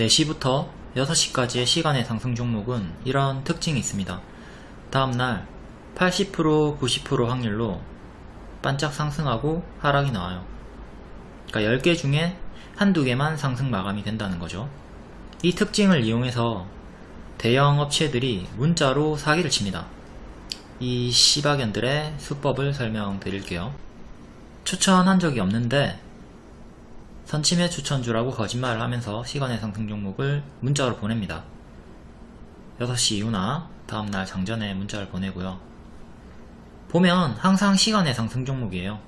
4시부터 6시까지의 시간의 상승 종목은 이런 특징이 있습니다. 다음날 80% 90% 확률로 반짝 상승하고 하락이 나와요. 그러니까 10개 중에 한두 개만 상승 마감이 된다는 거죠. 이 특징을 이용해서 대형 업체들이 문자로 사기를 칩니다. 이 시바견들의 수법을 설명드릴게요. 추천한 적이 없는데 선침해 추천주라고 거짓말을 하면서 시간의 상승 종목을 문자로 보냅니다. 6시 이후나 다음날 장전에 문자를 보내고요. 보면 항상 시간의 상승 종목이에요.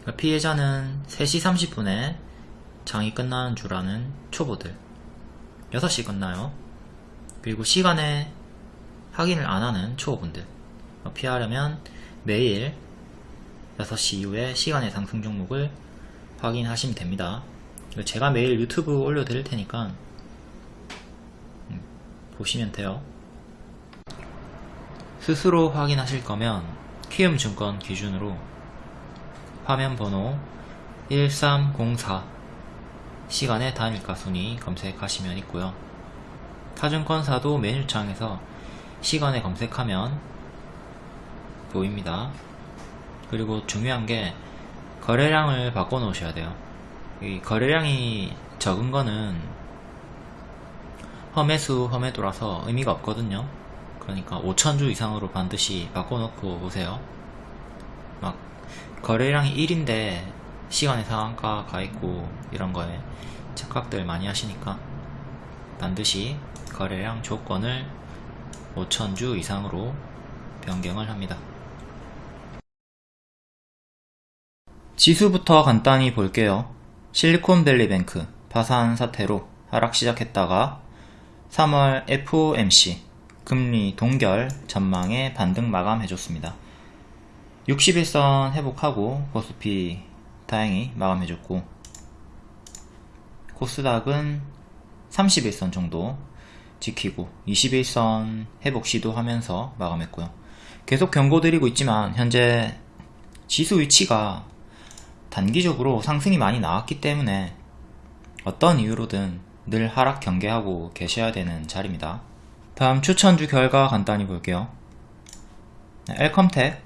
그러니까 피해자는 3시 30분에 장이 끝나는 줄 아는 초보들 6시 끝나요. 그리고 시간에 확인을 안 하는 초보분들 피하려면 매일 6시 이후에 시간의 상승 종목을 확인하시면 됩니다. 제가 매일 유튜브 올려드릴 테니까 음, 보시면 돼요. 스스로 확인하실 거면 키움증권 기준으로 화면 번호 1304 시간의 단일가 순위 검색하시면 있고요. 타증권사도 메뉴창에서 시간에 검색하면 보입니다. 그리고 중요한 게 거래량을 바꿔 놓으셔야 돼요. 이 거래량이 적은 거는 험해수 험해도라서 의미가 없거든요. 그러니까 5천주 이상으로 반드시 바꿔 놓고 오세요. 막 거래량이 1인데 시간의 상한가 가 있고 이런 거에 착각들 많이 하시니까 반드시 거래량 조건을 5천주 이상으로 변경을 합니다. 지수부터 간단히 볼게요. 실리콘밸리뱅크 파산 사태로 하락 시작했다가 3월 FOMC 금리 동결 전망에 반등 마감해줬습니다. 60일선 회복하고 코스피 다행히 마감해줬고 코스닥은 30일선 정도 지키고 21선 회복 시도하면서 마감했고요. 계속 경고드리고 있지만 현재 지수 위치가 단기적으로 상승이 많이 나왔기 때문에 어떤 이유로든 늘 하락 경계하고 계셔야 되는 자리입니다. 다음 추천주 결과 간단히 볼게요. 엘컴텍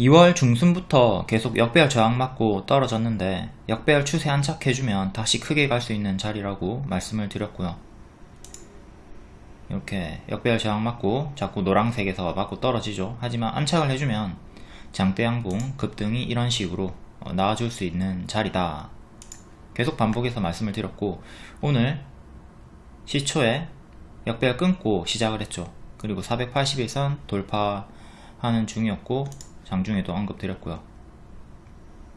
2월 중순부터 계속 역배열 저항 맞고 떨어졌는데 역배열 추세 안착해주면 다시 크게 갈 수 있는 자리라고 말씀을 드렸고요. 이렇게 역배열 저항 맞고 자꾸 노란색에서 맞고 떨어지죠. 하지만 안착을 해주면 장대 양봉 급등이 이런 식으로 어, 나와줄 수 있는 자리다. 계속 반복해서 말씀을 드렸고 오늘 시초에 역배열 끊고 시작을 했죠. 그리고 481선 돌파하는 중이었고 장중에도 언급드렸고요.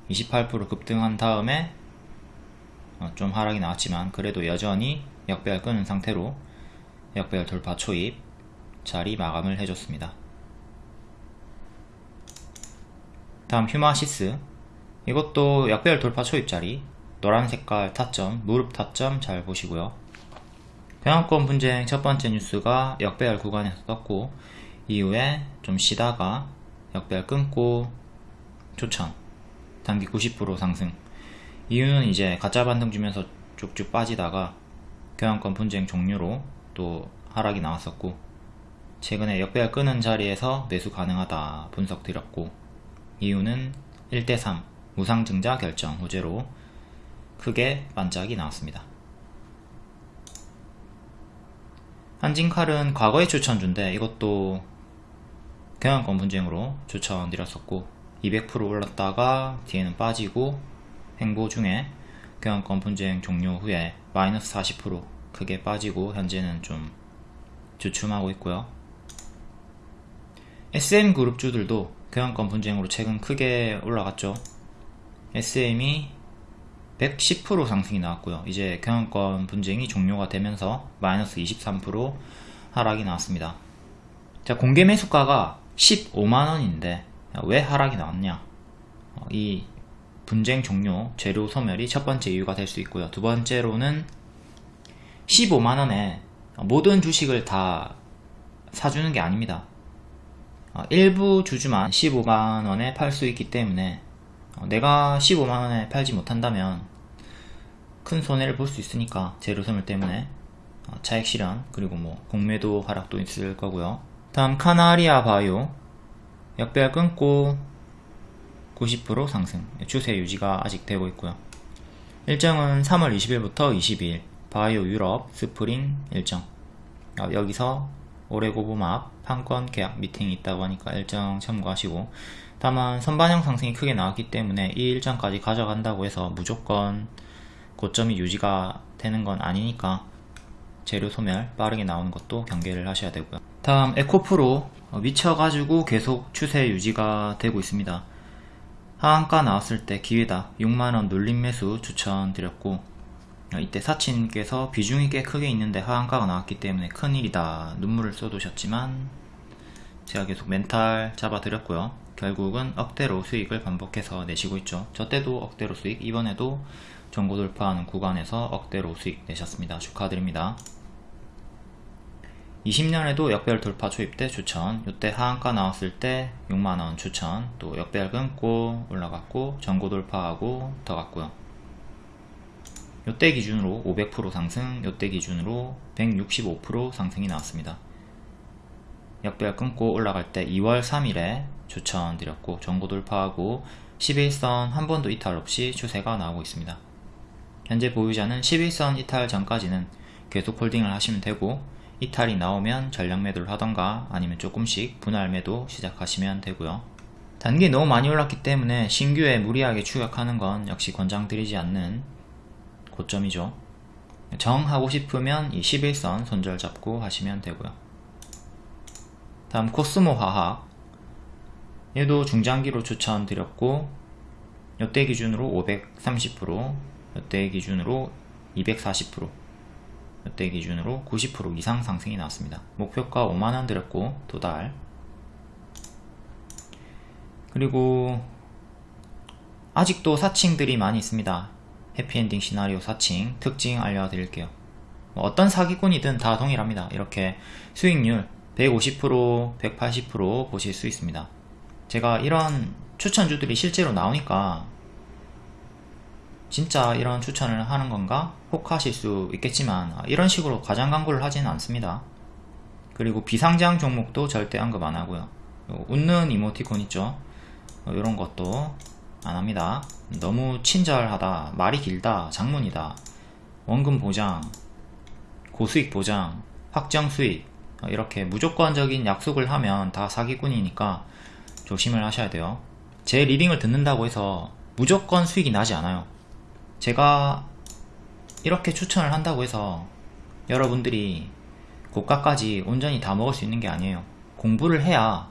28% 급등한 다음에 어, 좀 하락이 나왔지만 그래도 여전히 역배열 끊은 상태로 역배열 돌파 초입 자리 마감을 해줬습니다. 다음 휴마시스 이것도 약배열 돌파 초입자리. 노란 색깔 타점, 무릎 타점 잘 보시고요. 병합권 분쟁 첫 번째 뉴스가 역배열 구간에서 떴고 이후에 좀 쉬다가 역배열 끊고 초천 단기 90% 상승. 이유는 이제 가짜 반등 주면서 쭉쭉 빠지다가 경영권 분쟁 종료로 또 하락이 나왔었고 최근에 역배열 끄는 자리에서 매수 가능하다 분석 드렸고 이유는 1대3 무상증자 결정 호재로 크게 반짝이 나왔습니다. 한진칼은 과거에 추천준데 이것도 경영권 분쟁으로 추천드렸었고 200% 올랐다가 뒤에는 빠지고 행보 중에 경영권 분쟁 종료 후에 마이너스 40% 크게 빠지고 현재는 좀 주춤하고 있고요. SM그룹주들도 경영권 분쟁으로 최근 크게 올라갔죠. SM이 110% 상승이 나왔고요. 이제 경영권 분쟁이 종료가 되면서 마이너스 23% 하락이 나왔습니다. 자, 공개 매수가가 15만원인데 왜 하락이 나왔냐? 어, 이 분쟁 종료, 재료 소멸이 첫 번째 이유가 될 수 있고요. 두 번째로는 15만원에 모든 주식을 다 사주는 게 아닙니다. 어, 일부 주주만 15만원에 팔 수 있기 때문에 어, 내가 15만원에 팔지 못한다면 큰 손해를 볼 수 있으니까 소멸 때문에 어, 차익 실현 그리고 뭐 공매도 하락도 있을 거고요. 다음 카나리아 바이오. 역배열 끊고 90% 상승. 추세 유지가 아직 되고 있고요. 일정은 3월 20일부터 22일. 바이오 유럽 스프링 일정. 어, 여기서 오레고보맙 판권 계약 미팅이 있다고 하니까 일정 참고하시고 다만 선반영 상승이 크게 나왔기 때문에 이 일정까지 가져간다고 해서 무조건 고점이 유지가 되는 건 아니니까 재료 소멸 빠르게 나오는 것도 경계를 하셔야 되고요. 다음 에코프로 미쳐가지고 계속 추세 유지가 되고 있습니다. 하한가 나왔을 때 기회다. 6만원 눌림 매수 추천드렸고 이때 사친께서 비중이 꽤 크게 있는데 하한가가 나왔기 때문에 큰일이다. 눈물을 쏟으셨지만 제가 계속 멘탈 잡아드렸고요. 결국은 억대로 수익을 반복해서 내시고 있죠. 저 때도 억대로 수익 이번에도 정고 돌파하는 구간에서 억대로 수익 내셨습니다. 축하드립니다. 20년에도 역배열 돌파 초입 때 추천 이때 하한가 나왔을 때 6만원 추천 또 역배열 끊고 올라갔고 전고 돌파하고 더 갔고요. 이때 기준으로 500% 상승 이때 기준으로 165% 상승이 나왔습니다 역배열 끊고 올라갈 때 2월 3일에 추천드렸고 전고 돌파하고 11선 한 번도 이탈 없이 추세가 나오고 있습니다. 현재 보유자는 11선 이탈 전까지는 계속 홀딩을 하시면 되고 이탈이 나오면 전량 매도를 하던가 아니면 조금씩 분할 매도 시작하시면 되고요. 단기 너무 많이 올랐기 때문에 신규에 무리하게 추격하는 건 역시 권장드리지 않는 고점이죠. 정하고 싶으면 이 11선 손절 잡고 하시면 되고요 다음 코스모 화학 얘도 중장기로 추천드렸고 이때 기준으로 530% 이때 기준으로 240% 이때 기준으로 90% 이상 상승이 나왔습니다. 목표가 5만원 드렸고 도달 그리고 아직도 사칭들이 많이 있습니다. 해피엔딩 시나리오 사칭 특징 알려드릴게요. 뭐 어떤 사기꾼이든 다 동일합니다. 이렇게 수익률 150% 180% 보실 수 있습니다. 제가 이런 추천주들이 실제로 나오니까 진짜 이런 추천을 하는 건가? 혹하실 수 있겠지만 이런 식으로 과장 광고를 하지는 않습니다. 그리고 비상장 종목도 절대 언급 안 하고요. 웃는 이모티콘 있죠? 이런 것도 안 합니다. 너무 친절하다, 말이 길다, 장문이다, 원금 보장, 고수익 보장, 확정 수익 이렇게 무조건적인 약속을 하면 다 사기꾼이니까 조심을 하셔야 돼요. 제 리딩을 듣는다고 해서 무조건 수익이 나지 않아요. 제가 이렇게 추천을 한다고 해서 여러분들이 고가까지 온전히 다 먹을 수 있는 게 아니에요 공부를 해야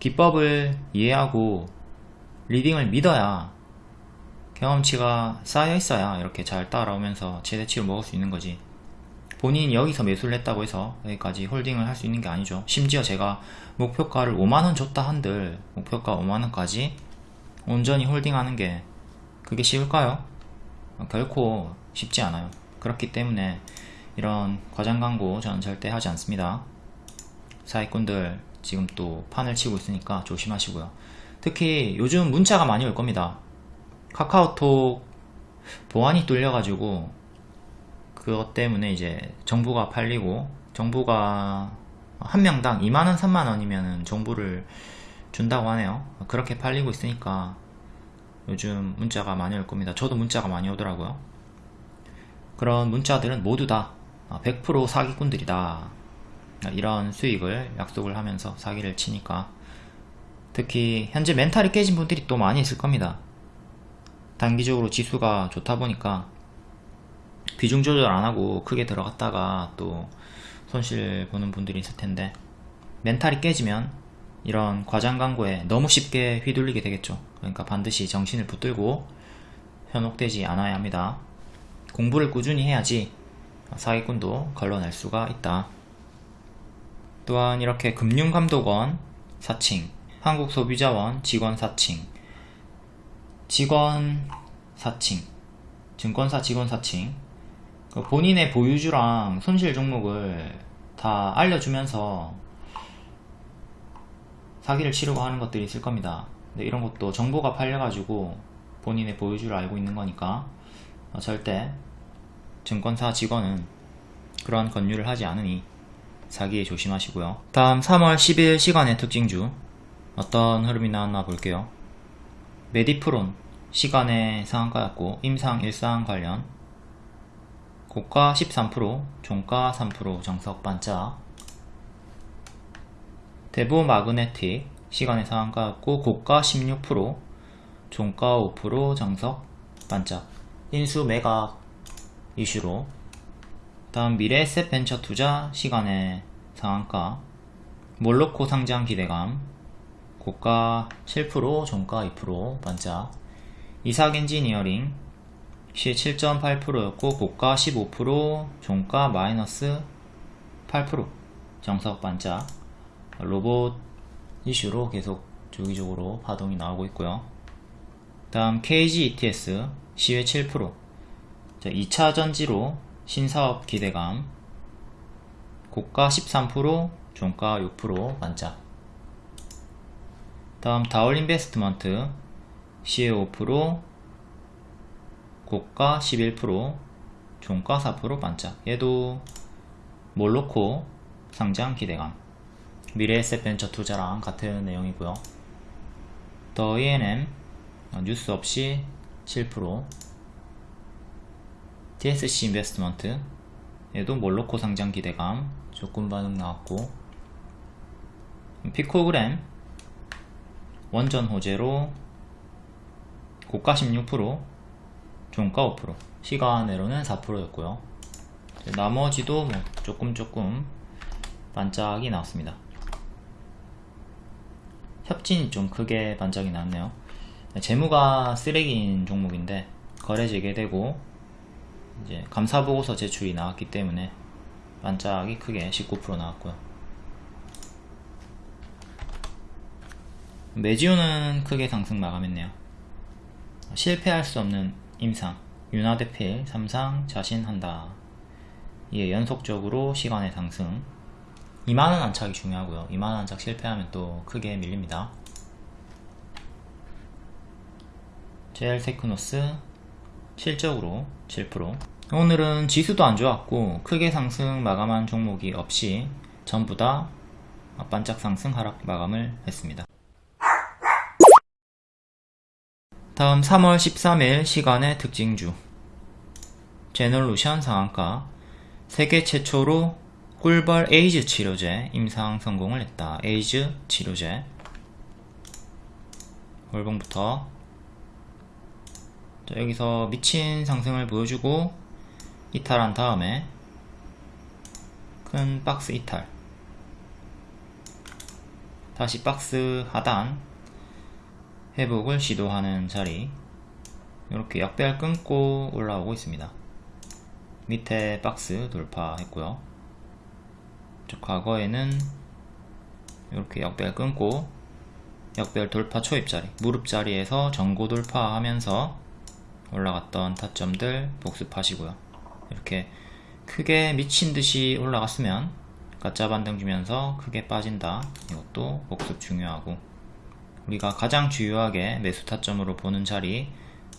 기법을 이해하고 리딩을 믿어야 경험치가 쌓여 있어야 이렇게 잘 따라오면서 최대치로 먹을 수 있는 거지 본인이 여기서 매수를 했다고 해서 여기까지 홀딩을 할 수 있는 게 아니죠. 심지어 제가 목표가를 5만원 줬다 한들 목표가 5만원까지 온전히 홀딩하는 게 그게 쉬울까요? 결코 쉽지 않아요. 그렇기 때문에 이런 과장 광고 저는 절대 하지 않습니다. 사기꾼들 지금 또 판을 치고 있으니까 조심하시고요. 특히 요즘 문자가 많이 올 겁니다. 카카오톡 보안이 뚫려 가지고 그것 때문에 이제 정보가 팔리고 정보가 한 명당 2만원 3만원이면 정보를 준다고 하네요 그렇게 팔리고 있으니까 요즘 문자가 많이 올 겁니다. 저도 문자가 많이 오더라고요. 그런 문자들은 모두 다 100% 사기꾼들이다. 이런 수익을 약속을 하면서 사기를 치니까 특히 현재 멘탈이 깨진 분들이 또 많이 있을 겁니다. 단기적으로 지수가 좋다 보니까 비중 조절 안하고 크게 들어갔다가 또 손실 보는 분들이 있을 텐데 멘탈이 깨지면 이런 과장 광고에 너무 쉽게 휘둘리게 되겠죠. 그러니까 반드시 정신을 붙들고 현혹되지 않아야 합니다. 공부를 꾸준히 해야지 사기꾼도 걸러낼 수가 있다. 또한 이렇게 금융감독원 사칭 한국소비자원 직원 사칭 직원 사칭 증권사 직원 사칭 그 본인의 보유주랑 손실 종목을 다 알려주면서 사기를 치려고 하는 것들이 있을 겁니다 근데 이런 것도 정보가 팔려가지고 본인의 보유주를 알고 있는 거니까 어, 절대 증권사 직원은 그런 권유를 하지 않으니 사기에 조심하시고요. 다음 3월 10일 시간의 특징주 어떤 흐름이 나왔나 볼게요. 메디프론 시간의 상한가였고 임상 일상 관련 고가 13% 종가 3% 정석 반짝. 대부 마그네틱 시간의 상한가였고 고가 16% 종가 5% 정석 반짝. 인수 매각 이슈로. 다음 미래에셋 벤처 투자 시간의 상한가. 몰로코 상장 기대감. 고가 7% 종가 2% 반짝. 이삭 엔지니어링 시 7.8%였고 고가 15% 종가 마이너스 8% 정석 반짝 로봇 이슈로 계속 주기적으로 파동이 나오고 있고요. 다음 KG ETS 시외 7% 자, 2차 전지로 신사업 기대감. 고가 13% 종가 6% 반짝 다음 다올 인베스트먼트 시외 5% 고가 11% 종가 4% 반짝. 얘도 몰로코 상장 기대감. 미래에셋 벤처 투자랑 같은 내용이고요. 더 ENM 뉴스 없이 7% TSC 인베스트먼트 얘도 몰로코 상장 기대감. 조건 반응 나왔고. 피코그램 원전 호재로 고가 16% 종가 5% 시간으로는 4%였고요. 나머지도 뭐 조금 조금 반짝이 나왔습니다. 협진이 좀 크게 반짝이 나왔네요. 재무가 쓰레기인 종목인데 거래 재개되고 이제 감사보고서 제출이 나왔기 때문에 반짝이 크게 19% 나왔고요. 메지오는 크게 상승 마감했네요. 실패할 수 없는 임상 윤화대필 삼상 자신한다. 이에 연속적으로 시간의 상승. 2만원 안착이 중요하고요. 2만원 안착 실패하면 또 크게 밀립니다. JL 테크노스 실적으로 7% 오늘은 지수도 안 좋았고 크게 상승 마감한 종목이 없이 전부 다 반짝 상승 하락 마감을 했습니다 다음 3월 13일 시간외 특징주. 제놀루션 상한가. 세계 최초로 꿀벌 에이즈 치료제 임상 성공을 했다. 에이즈 치료제. 월봉부터. 자, 여기서 미친 상승을 보여주고 이탈한 다음에 큰 박스 이탈. 다시 박스 하단 회복을 시도하는 자리. 이렇게 역배열 끊고 올라오고 있습니다. 밑에 박스 돌파했고요. 과거에는 이렇게 역배열 끊고 역배열 돌파 초입자리 무릎 자리에서 전고 돌파하면서 올라갔던 타점들 복습하시고요. 이렇게 크게 미친듯이 올라갔으면 가짜 반등 주면서 크게 빠진다. 이것도 복습 중요하고 우리가 가장 주요하게 매수 타점으로 보는 자리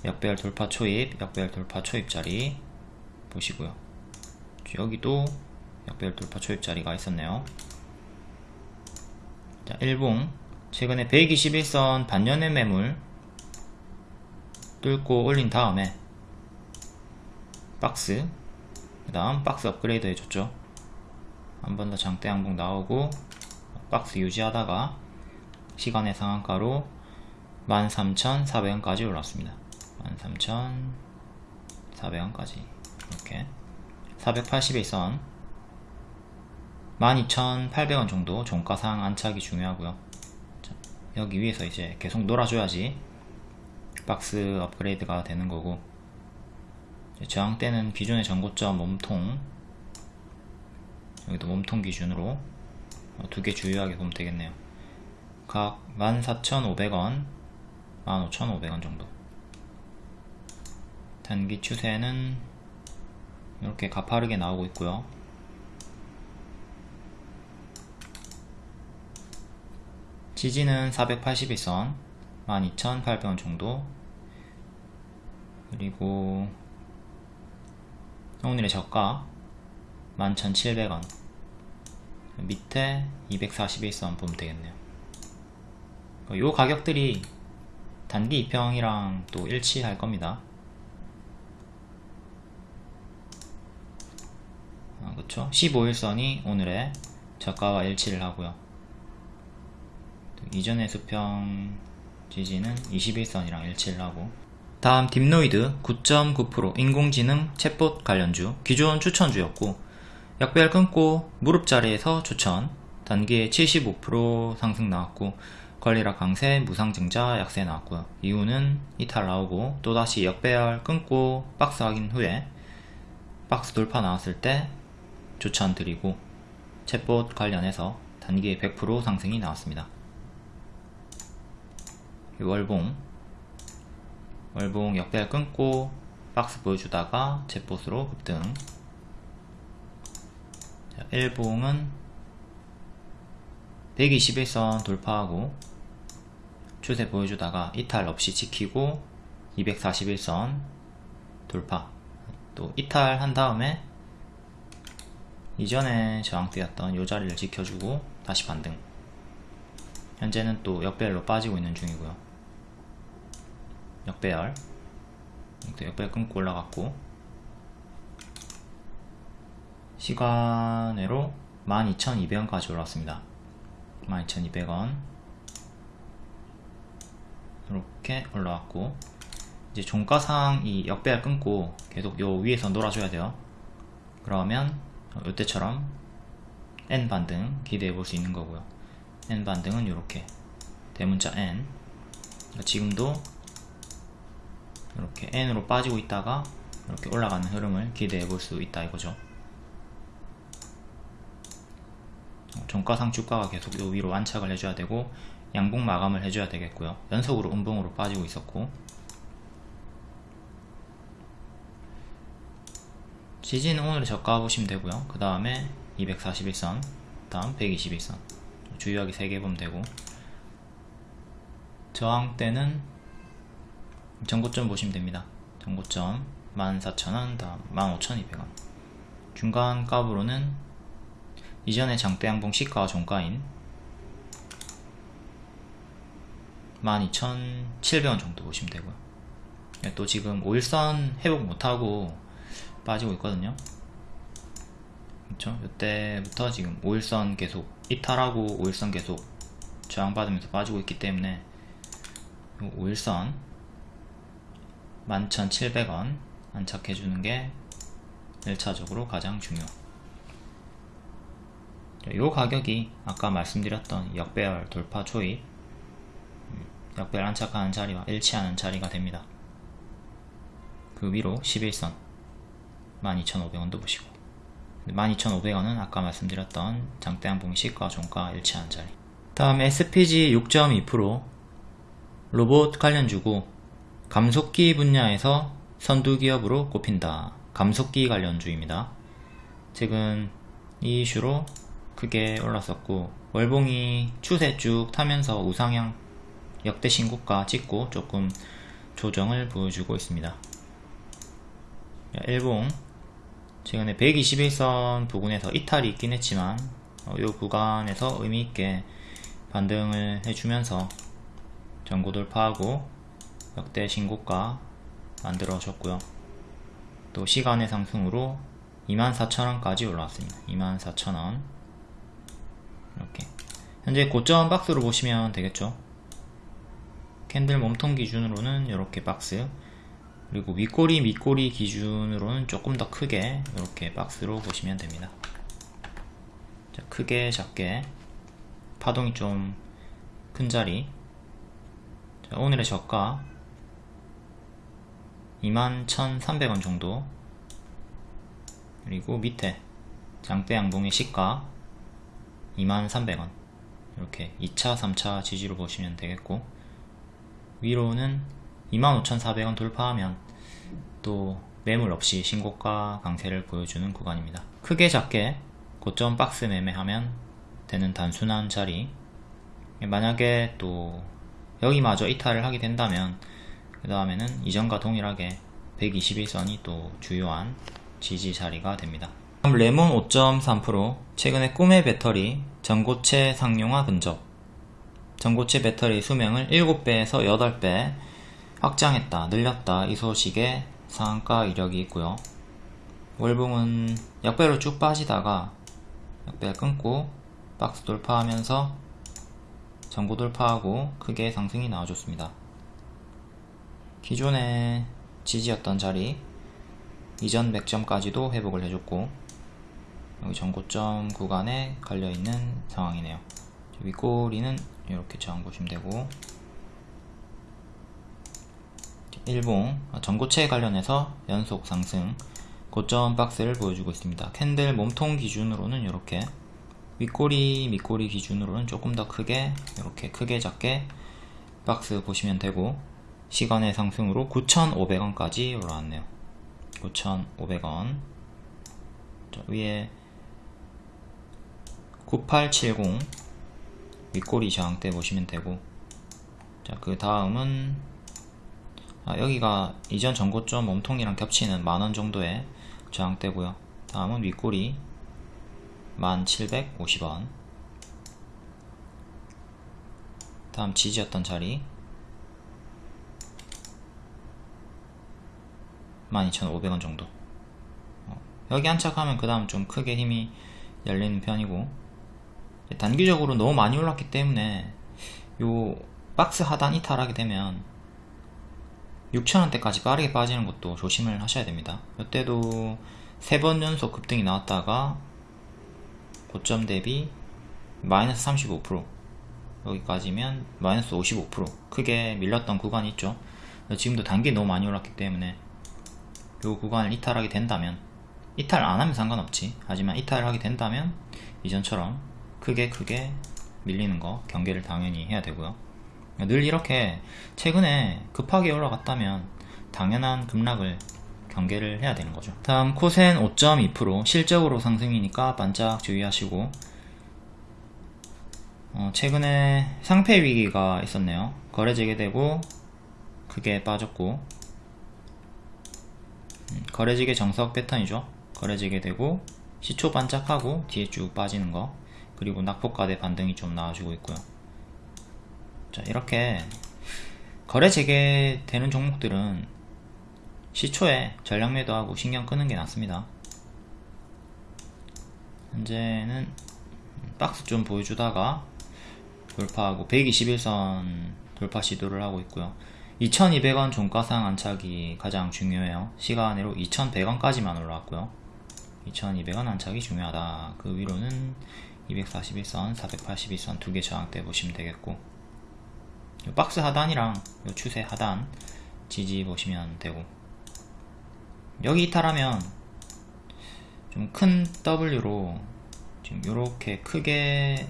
역배열 돌파 초입 역배열 돌파 초입 자리 보시고요. 여기도 역배열 돌파 초입 자리가 있었네요. 자 일봉. 최근에 121선 반년의 매물 뚫고 올린 다음에 박스 그 다음 박스 업그레이드 해줬죠. 한 번 더 장대 항복 나오고 박스 유지하다가 시간의 상한가로 13,400원까지 올랐습니다. 13,400원까지. 이렇게. 481선. 12,800원 정도 종가상 안착이 중요하고요. 여기 위에서 이제 계속 놀아줘야지 박스 업그레이드가 되는 거고. 저항 때는 기존의 전고점 몸통 여기도 몸통 기준으로 두 개 주요하게 보면 되겠네요 각 14,500원 15,500원 정도. 단기 추세는 이렇게 가파르게 나오고 있고요. 지지는 481선 12,800원 정도. 그리고 오늘의 저가 11,700원. 밑에 241선 보면 되겠네요 요 가격들이 단기 2평이랑 또 일치할 겁니다. 아, 그쵸? 15일선이 오늘의 저가와 일치를 하고요. 이전의 수평 지지는 21선이랑 일치를 하고. 다음 딥노이드 9.9% 인공지능 챗봇 관련주. 기존 추천주였고 약별 끊고 무릎 자리에서 추천. 단기에 75% 상승 나왔고 관리락 강세 무상증자 약세 나왔고요. 이유는 이탈 나오고 또다시 역배열 끊고 박스 확인 후에 박스 돌파 나왔을 때 추천 드리고 챗봇 관련해서 단기에 100% 상승이 나왔습니다. 월봉. 월봉 역배열 끊고 박스 보여주다가 챗봇으로 급등. 자, 일봉은 121선 돌파하고 추세 보여주다가 이탈 없이 지키고 241선 돌파. 또 이탈한 다음에 이전에 저항대였던 이 자리를 지켜주고 다시 반등. 현재는 또 역배열로 빠지고 있는 중이고요. 역배열. 역배열 끊고 올라갔고 시간으로 12,200원까지 올랐습니다. 12,200원 이렇게 올라왔고 이제 종가상 이 역배열 끊고 계속 요 위에서 놀아줘야 돼요. 그러면 이때처럼 N 반등 기대해 볼 수 있는 거고요. N 반등은 이렇게. 대문자 N. 그러니까 지금도 이렇게 N으로 빠지고 있다가 이렇게 올라가는 흐름을 기대해 볼 수 있다 이거죠. 종가상 주가가 계속 요 위로 안착을 해줘야 되고 양봉 마감을 해줘야 되겠고요. 연속으로 음봉으로 빠지고 있었고. 지지는 오늘 저가 보시면 되고요. 그 다음에 241선 다음 121선. 주요하게 3개 보면 되고. 저항대는 전고점 보시면 됩니다. 전고점 14,000원 다음 15,200원. 중간 값으로는 이전에 장대 양봉 시가와 종가인 12,700원 정도 보시면 되고요. 또 지금 5일선 회복 못하고 빠지고 있거든요. 그렇죠 이때부터 지금 5일선 계속 이탈하고 5일선 계속 저항받으면서 빠지고 있기 때문에 5일선 11,700원 안착해주는 게 1차적으로 가장 중요. 이 가격이 아까 말씀드렸던 역배열 돌파 초입 역배열 안착하는 자리와 일치하는 자리가 됩니다. 그 위로 11선 12,500원도 보시고. 12,500원은 아까 말씀드렸던 장대양봉 시가 종가 일치하는 자리. 다음 SPG 6.2% 로봇 관련주고 감속기 분야에서 선두기업으로 꼽힌다. 감속기 관련주입니다. 최근 이 이슈로 크게 올랐었고 월봉이 추세 쭉 타면서 우상향 역대 신고가 찍고 조금 조정을 보여주고 있습니다. 일봉 최근에 121선 부근에서 이탈이 있긴 했지만 어, 이 구간에서 의미있게 반등을 해주면서 전고 돌파하고 역대 신고가 만들어졌고요. 또 시간의 상승으로 24,000원까지 올라왔습니다. 24,000원. 이렇게. 현재 고점 박스로 보시면 되겠죠 캔들 몸통 기준으로는 이렇게 박스 그리고 윗꼬리 밑꼬리 기준으로는 조금 더 크게 이렇게 박스로 보시면 됩니다. 자, 크게 작게. 파동이 좀 큰 자리. 자, 오늘의 저가 21,300원 정도. 그리고 밑에 장대 양봉의 시가 23,000원. 이렇게 2차 3차 지지로 보시면 되겠고 위로는 25,400원 돌파하면 또 매물 없이 신고가 강세를 보여주는 구간입니다. 크게 작게 고점 박스 매매하면 되는 단순한 자리. 만약에 또 여기마저 이탈을 하게 된다면 그 다음에는 이전과 동일하게 121선이 또 주요한 지지 자리가 됩니다. 다음 레몬 5.3% 최근에 꿈의 배터리 전고체 상용화 근접 전고체 배터리 수명을 7배에서 8배 확장했다 늘렸다. 이 소식에 상한가 이력이 있고요. 월봉은 역배로 쭉 빠지다가 역배 끊고 박스 돌파하면서 전고 돌파하고 크게 상승이 나와줬습니다. 기존의 지지였던 자리 이전 100점까지도 회복을 해줬고 여기 전고점 구간에 걸려있는 상황이네요. 윗꼬리는 이렇게 저항 보시면 되고. 일봉 전고체에 관련해서 연속 상승. 고점 박스를 보여주고 있습니다. 캔들 몸통 기준으로는 이렇게 윗꼬리 밑꼬리 기준으로는 조금 더 크게 이렇게 크게 작게 박스 보시면 되고. 시간의 상승으로 9,500원까지 올라왔네요. 9,500원. 위에 9870 윗꼬리 저항대 보시면 되고. 자 그 다음은 아, 여기가 이전 전고점 몸통이랑 겹치는 만원 정도의 저항대고요. 다음은 윗꼬리 1750원. 다음 지지였던 자리 12,500원 정도. 어, 여기 안착하면 그 다음 좀 크게 힘이 열리는 편이고 단기적으로 너무 많이 올랐기 때문에 요 박스 하단 이탈하게 되면 6천원대까지 빠르게 빠지는 것도 조심을 하셔야 됩니다. 이때도 세 번 연속 급등이 나왔다가 고점 대비 마이너스 35% 여기까지면 마이너스 55% 크게 밀렸던 구간이 있죠. 지금도 단기 너무 많이 올랐기 때문에 이 구간을 이탈하게 된다면 이탈 안하면 상관없지. 하지만 이탈하게 된다면 이전처럼 크게 크게 밀리는 거 경계를 당연히 해야 되고요. 늘 이렇게 최근에 급하게 올라갔다면 당연한 급락을 경계를 해야 되는 거죠. 다음 코센 5.2% 실적으로 상승이니까 반짝 주의하시고. 어, 최근에 상패 위기가 있었네요. 거래 재개되고 크게 빠졌고. 음, 거래 재개 정석 패턴이죠. 거래 재개되고 시초 반짝하고 뒤에 쭉 빠지는 거 그리고 낙폭가대 반등이 좀 나와주고 있고요. 자 이렇게 거래 재개되는 종목들은 시초에 전략 매도하고 신경 끄는 게 낫습니다. 현재는 박스 좀 보여주다가 돌파하고 121선 돌파 시도를 하고 있고요. 2200원 종가상 안착이 가장 중요해요. 시간으로 2100원까지만 올라왔고요. 2200원 안착이 중요하다. 그 위로는 241선 482선 두 개 저항대 보시면 되겠고 박스 하단이랑 추세 하단 지지 보시면 되고 여기 이탈하면 좀 큰 W로 지금 이렇게 크게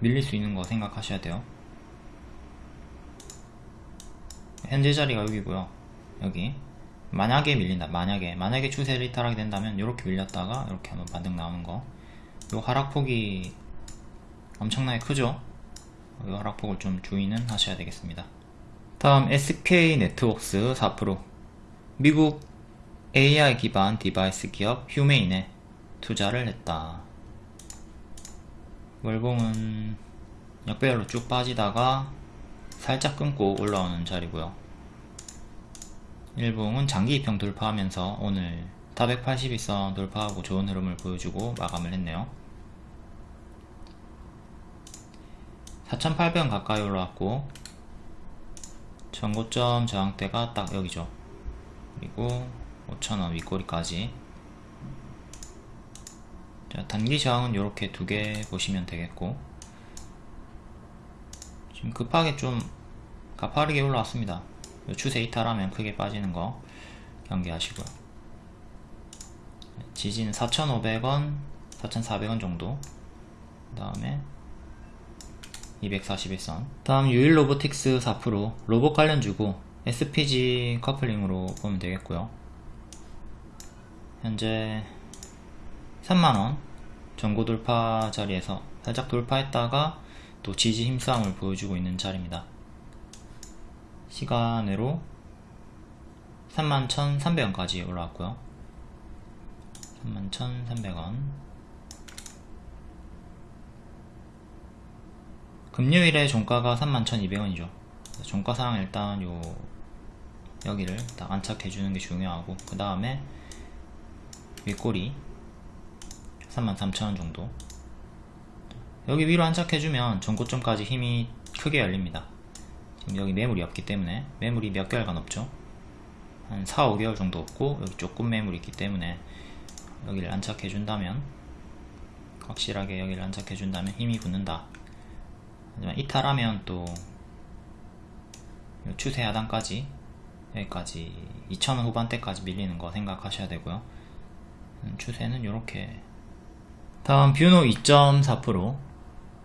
밀릴 수 있는 거 생각하셔야 돼요. 현재 자리가 여기고요 여기. 만약에 밀린다 만약에. 만약에 추세를 이탈하게 된다면 이렇게 밀렸다가 이렇게 한번 반등 나오는 거 요 하락폭이 엄청나게 크죠? 이 하락폭을 좀 주의는 하셔야 되겠습니다. 다음 SK 네트웍스 4% 미국 AI 기반 device 기업 휴메인에 투자를 했다. 월봉은 역배열로 쭉 빠지다가 살짝 끊고 올라오는 자리고요. 일봉은 장기 입형 돌파하면서 오늘 482선 돌파하고 좋은 흐름을 보여주고 마감을 했네요 4800원 가까이 올라왔고 전고점 저항대가 딱 여기죠. 그리고 5천원 윗꼬리까지. 자, 단기 저항은 이렇게 두 개 보시면 되겠고 지금 급하게 좀 가파르게 올라왔습니다. 추세 이탈하면 크게 빠지는 거 경계하시고요. 지지는 4,500원 4,400원 정도. 그 다음에 241선. 다음 유일 로보틱스 4% 로봇 관련 주고 SPG 커플링으로 보면 되겠고요. 현재 3만원 전고 돌파 자리에서 살짝 돌파했다가 또 지지 힘싸움을 보여주고 있는 자리입니다. 시간으로 31,300원까지 올라왔고요. 31,300원 금요일에 종가가 31,200원이죠. 종가상 일단 요 여기를 딱 안착해 주는 게 중요하고 그 다음에 윗꼬리 33,000원 정도. 여기 위로 안착해주면 전고점까지 힘이 크게 열립니다. 지금 여기 매물이 없기 때문에 매물이 몇 개월간 없죠? 한 4, 5개월 정도 없고 여기 조금 매물이 있기 때문에 여기를 안착해준다면 확실하게 여기를 안착해준다면 힘이 붙는다 이탈하면 또 추세 하단까지 여기까지 2,000원 후반대까지 밀리는 거 생각하셔야 되고요. 음, 추세는 이렇게. 다음 뷰노 2.4%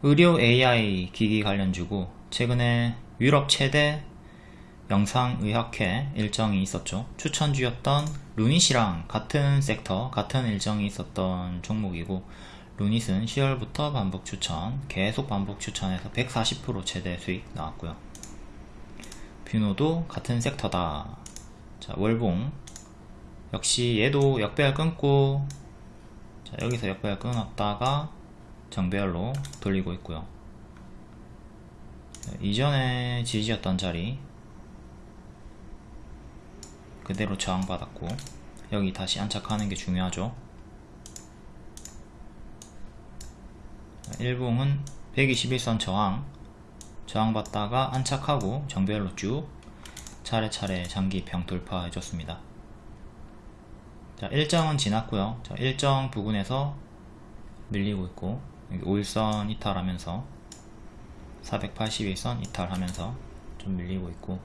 의료 AI 기기 관련주고 최근에 유럽 최대 영상의학회 일정이 있었죠. 추천주였던 루닛이랑 같은 섹터 같은 일정이 있었던 종목이고 루닛은 10월부터 반복 추천 계속 반복 추천해서 140% 최대 수익 나왔고요. 뷰노도 같은 섹터다. 자 월봉. 역시 얘도 역배열 끊고 자 여기서 역배열 끊었다가 정배열로 돌리고 있고요. 자, 이전에 지지였던 자리 그대로 저항받았고 여기 다시 안착하는 게 중요하죠 1봉은 121선 저항. 저항받다가 안착하고 정배열로 쭉 차례차례 장기평 돌파해줬습니다. 자 일정은 지났고요. 자 일정 부근에서 밀리고 있고 여기 5일선 이탈하면서 481선 이탈하면서 좀 밀리고 있고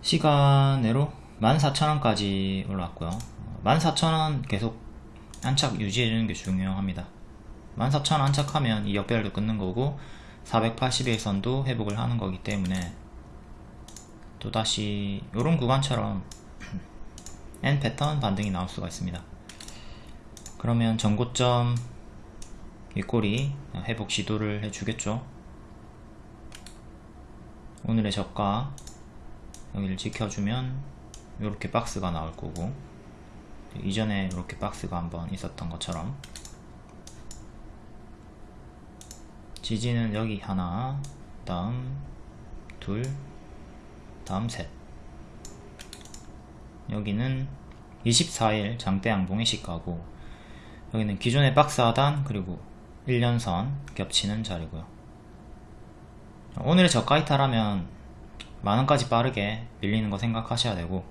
시간으로 14,000원까지 올라왔고요. 14,000원 계속 안착 유지해주는 게 중요합니다 14,000원 안착하면 이 역배열도 끊는 거고 481선도 회복을 하는 거기 때문에 또다시 이런 구간처럼 N 패턴 반등이 나올 수가 있습니다. 그러면 전고점 윗꼬리 회복 시도를 해주겠죠? 오늘의 저가 여기를 지켜주면 이렇게 박스가 나올 거고 이전에 이렇게 박스가 한번 있었던 것처럼 지지는 여기 하나 다음 둘 다음 셋. 여기는 24일 장대 양봉의 시가고 여기는 기존의 박스 하단 그리고 1년선 겹치는 자리고요. 오늘의 저가 이탈하면 만원까지 빠르게 밀리는 거 생각하셔야 되고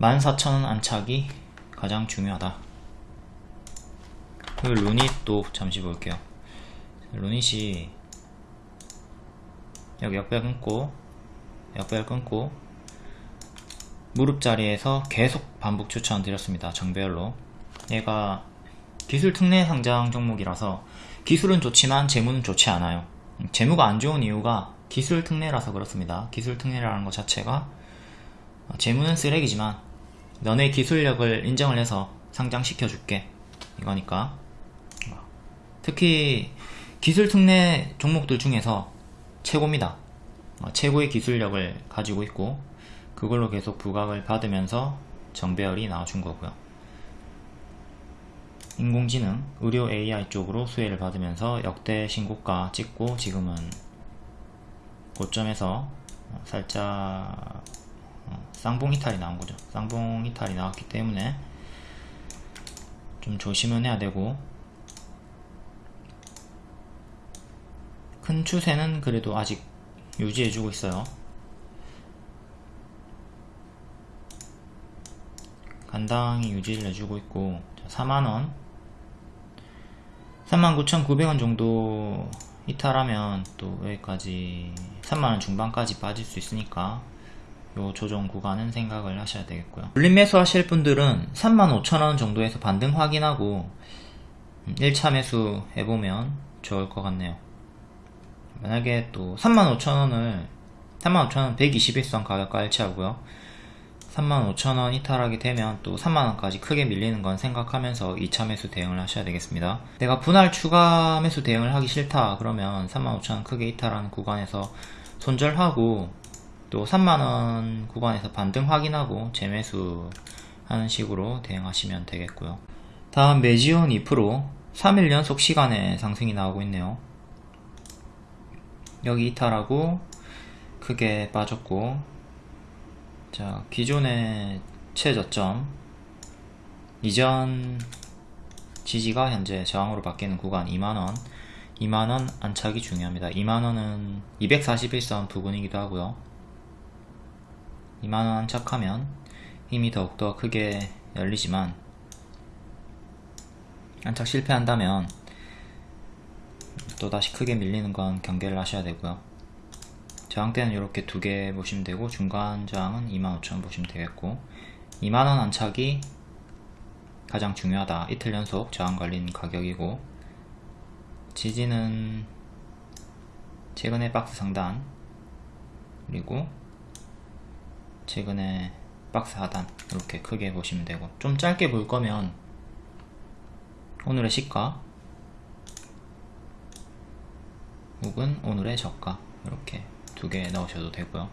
14,000원 안착이 가장 중요하다. 그리고 루닛도 잠시 볼게요 루닛이 여기 역배 끊고 역배를 끊고 무릎 자리에서 계속 반복 추천 드렸습니다 정배열로. 얘가 기술 특례 상장 종목이라서 기술은 좋지만 재무는 좋지 않아요. 재무가 안 좋은 이유가 기술 특례라서 그렇습니다. 기술 특례라는 것 자체가 재무는 쓰레기지만 너네 기술력을 인정을 해서 상장시켜 줄게. 이거니까. 특히 기술 특례 종목들 중에서 최고입니다. 최고의 기술력을 가지고 있고 그걸로 계속 부각을 받으면서 정배열이 나와준 거고요. 인공지능, 의료 AI 쪽으로 수혜를 받으면서 역대 신고가 찍고 지금은 고점에서 살짝 어, 쌍봉 이탈이 나온 거죠. 쌍봉 이탈이 나왔기 때문에 좀 조심은 해야 되고 큰 추세는 그래도 아직 유지해주고 있어요. 간당히 유지를 해주고 있고 4만원. 39,900원 정도 이탈하면 또 여기까지 3만원 중반까지 빠질 수 있으니까 요 조정 구간은 생각을 하셔야 되겠고요. 물림 매수 하실 분들은 35,000원 정도에서 반등 확인하고 1차 매수 해보면 좋을 것 같네요 만약에 또 35,000원을 35,000원 121선 가격과 일치하고요 35,000원 이탈하게 되면 또 3만원까지 크게 밀리는 건 생각하면서 2차 매수 대응을 하셔야 되겠습니다 내가 분할 추가 매수 대응을 하기 싫다 그러면 35,000원 크게 이탈하는 구간에서 손절하고 또 3만원 구간에서 반등 확인하고 재매수 하는 식으로 대응하시면 되겠고요. 다음 메지온 2% 3일 연속 시간에 상승이 나오고 있네요. 여기 이탈하고 크게 빠졌고 자 기존의 최저점. 이전 지지가 현재 저항으로 바뀌는 구간 2만원. 2만원 안착이 중요합니다. 2만원은 241선 부근이기도 하고요. 2만원 안착하면 힘이 더욱더 크게 열리지만 안착 실패한다면 또다시 크게 밀리는 건 경계를 하셔야 되고요. 저항대는 이렇게 두 개 보시면 되고 중간 저항은 25,000 보시면 되겠고 2만원 안착이 가장 중요하다. 이틀 연속 저항 걸린 가격이고 지지는 최근에 박스 상단 그리고 최근에 박스 하단 이렇게 크게 보시면 되고 좀 짧게 볼 거면 오늘의 시가 혹은 오늘의 저가 이렇게 두 개 넣으셔도 되고요